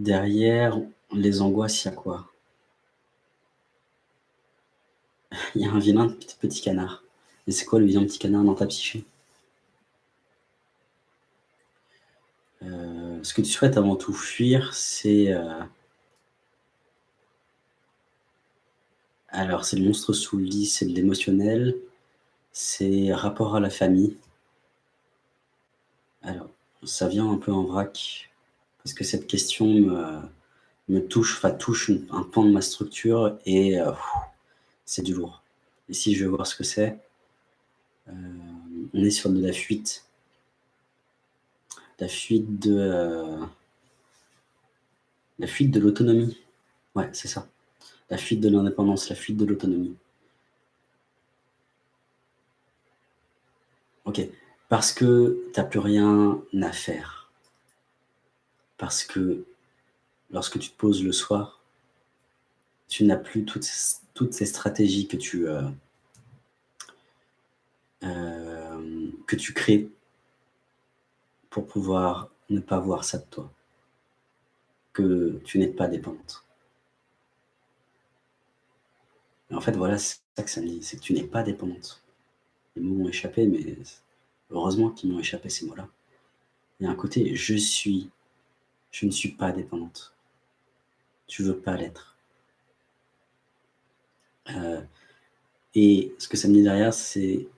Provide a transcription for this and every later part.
Derrière les angoisses, il y a quoi? Il y a un vilain petit canard. Et c'est quoi le vilain petit canard dans ta psyché? Heu, ce que tu souhaites avant tout fuir, c'est, heu alors c'est le monstre sous le lit, c'est de l'émotionnel, c'est rapport à la famille. Alors, ça vient un peu en vrac, parce que cette question me touche, enfin touche un pan de ma structure et heu, c'est du lourd. Ici, je vais voir ce que c'est. Hem, on est sur de la fuite. La fuite de, heu la fuite de l'autonomie. Ouais, c'est ça. La fuite de l'indépendance, la fuite de l'autonomie. OK. Parce que tu as plus rien à faire. Parce que lorsque tu te poses le soir, tu n'as plus toutes toutes ces stratégies que tu, heu hem, que tu crées pour pouvoir ne pas voir ça de toi. Que tu n'es pas dépendante. Et en fait, voilà, c'est ça que ça me dit, c'est que tu n'es pas dépendante. Les mots m'ont échappé, mais heureusement qu'ils m'ont échappé ces mots-là. Il y a un côté: «Je suis, je ne suis pas dépendante». Tu veux pas l'être. Heu et ce que ça me dit derrière, c'est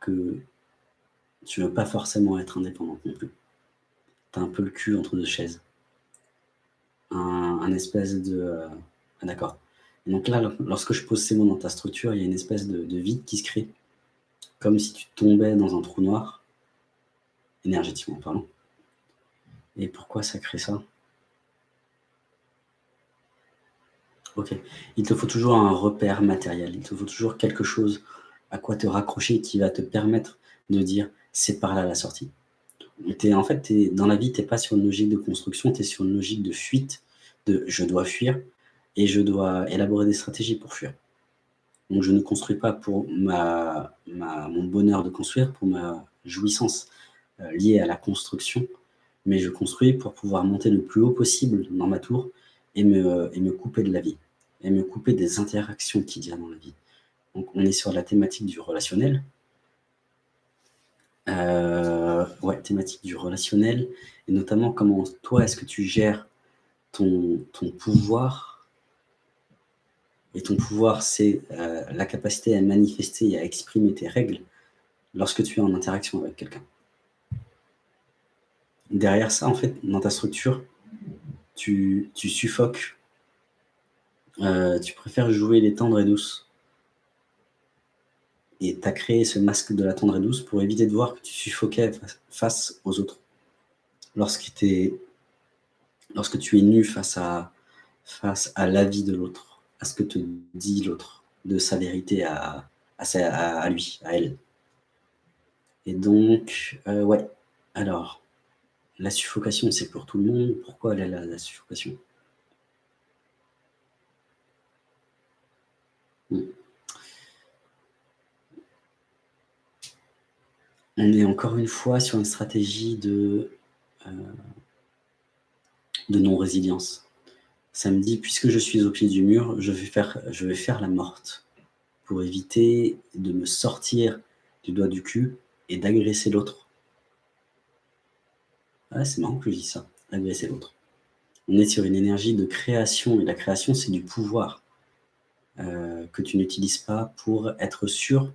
que tu veux pas forcément être indépendante non plus. Tu as un peu le cul entre 2 chaises. Un espèce de, heu ah d'accord. Donc là, lor lorsque je pose ces mots dans ta structure, il y a une espèce de vide qui se crée. Comme si tu tombais dans un trou noir énergétiquement parlant. Et pourquoi ça crée ça? OK. Il te faut toujours un repère matériel. Il te faut toujours quelque chose à quoi te raccrocher qui va te permettre de dire: «C'est par là la sortie». En fait, dans la vie, tu es pas sur une logique de construction, tu es sur une logique de fuite, de: «Je dois fuir et je dois élaborer des stratégies pour fuir». Donc je ne construis pas pour mon bonheur de construire, pour ma jouissance, heu, liée à la construction, mais je construis pour pouvoir monter le plus haut possible dans ma tour et me et me couper de la vie et me couper des interactions qu'il y a dans la vie. Donc on est sur la thématique du relationnel. Heu, ouais, thématique du relationnel et notamment comment toi, est-ce que tu gères ton ton pouvoir? Et ton pouvoir, c'est, heu, la capacité à manifester et à exprimer tes règles lorsque tu es en interaction avec quelqu'un. Derrière ça, en fait, dans ta structure, tu tu suffoques. Heu, tu préfères jouer les tendres et douces. Et tu as créé ce masque de la tendre et douce pour éviter de voir que tu suffoquais face aux autres. Lorsque tu es lorsque tu es nue face à face à l'avis de l'autre, à ce que te dit l'autre, de sa vérité à lui, à elle. Et donc, heu, ouais, alors, la suffocation, c'est pour tout le monde. Pourquoi elle là, la suffocation? On est encore une fois sur une stratégie de, heu de non-résilience. Ça me dit: «Puisque je suis au pied du mur, je vais faire la morte pour éviter de me sortir du doigt du cul et d'agresser l'autre». Ouais, c'est marrant que je dise ça, agresser l'autre. On est sur une énergie de création et la création, c'est du pouvoir, heu, que tu n'utilises pas pour être sûr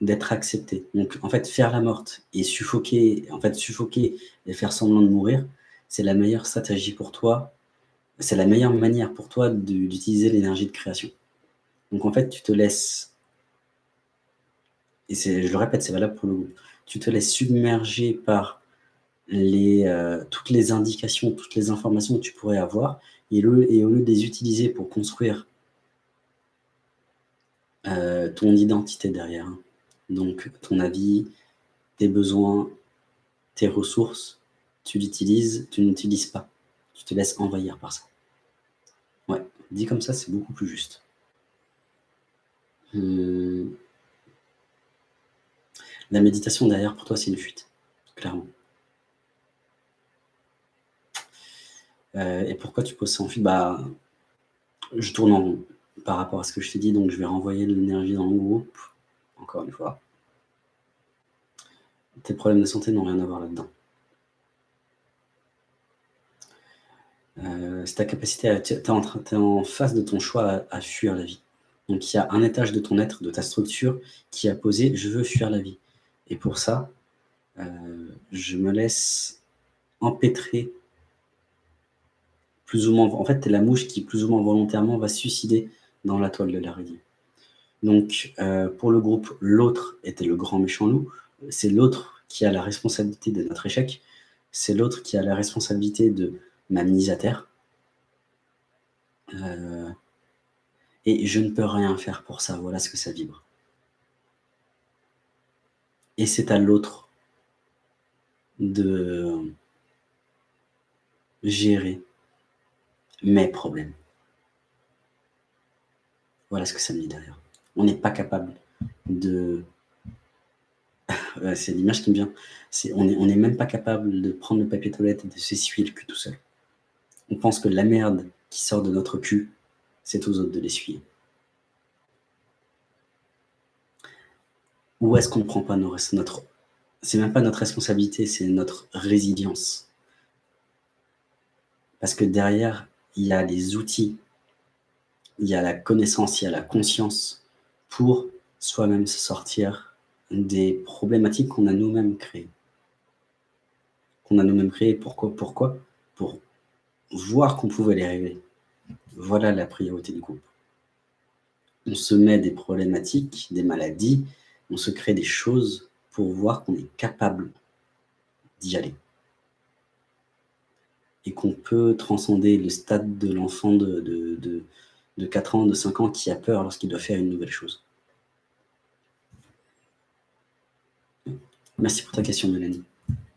d'être accepté. Donc en fait, faire la morte et suffoquer en fait, suffoquer et faire semblant de mourir, c'est la meilleure stratégie pour toi. C'est la meilleure manière pour toi d'utiliser l'énergie de création. Donc en fait, tu te laisses et je le répète, c'est valable pour le groupe. Tu te laisses submerger par heu, toutes les indications, toutes les informations que tu pourrais avoir et au lieu de les utiliser pour construire heu, ton identité derrière, hein. Donc ton avis, tes besoins, tes ressources, tu l'utilises tu n'utilises pas. Tu te laisses envahir par ça. Ouais, dit comme ça, c'est beaucoup plus juste. Mmh. La méditation derrière pour toi, c'est une fuite, clairement. Heu et pourquoi tu poses ça en fuite? Bah, je tourne en rond par rapport à ce que je t'ai dit, donc je vais renvoyer de l'énergie dans le groupe, encore une fois. Tes problèmes de santé n'ont rien à voir là-dedans. Heu, c'est ta capacité à tu es en face de ton choix à fuir la vie. Donc il y a un étage de ton être, de ta structure qui a posé: «Je veux fuir la vie» et pour ça, heu, je me laisse empêtrer ou moins en fait, tu es la mouche qui, plus ou moins volontairement, va suicider dans la toile de l'araignée. Donc heu, pour le groupe, l'autre était le grand méchant loup. C'est l'autre qui a la responsabilité de notre échec. C'est l'autre qui a la responsabilité de ma mise à terre. Heu et je ne peux rien faire pour ça, voilà ce que ça vibre. Et c'est à l'autre de gérer mes problèmes. Voilà ce que ça me dit derrière. On n'est pas capable de c'est l'image qui me vient. On est on est même pas capable de prendre le papier toilette et de s'essuyer le cul tout seul. On pense que la merde qui sort de notre cul, c'est aux autres de l'essuyer. Où est-ce qu'on ne prend pas nos notre c'est même pas notre responsabilité, c'est notre résilience. Parce que derrière, il y a les outils, il y a la connaissance, il y a la conscience pour soi-même se sortir des problématiques qu'on a nous-mêmes créées. Qu'on a nous-mêmes créées. Pourquoi pourquoi? Pour voir qu'on pouvait les régler. Voilà la priorité du groupe. On se met des problématiques, des maladies, on se crée des choses pour voir qu'on est capable d'y aller. Et qu'on peut transcender le stade de l'enfant de de de de 4 ans, de 5 ans qui a peur lorsqu'il doit faire une nouvelle chose. Merci pour ta question Mélanie.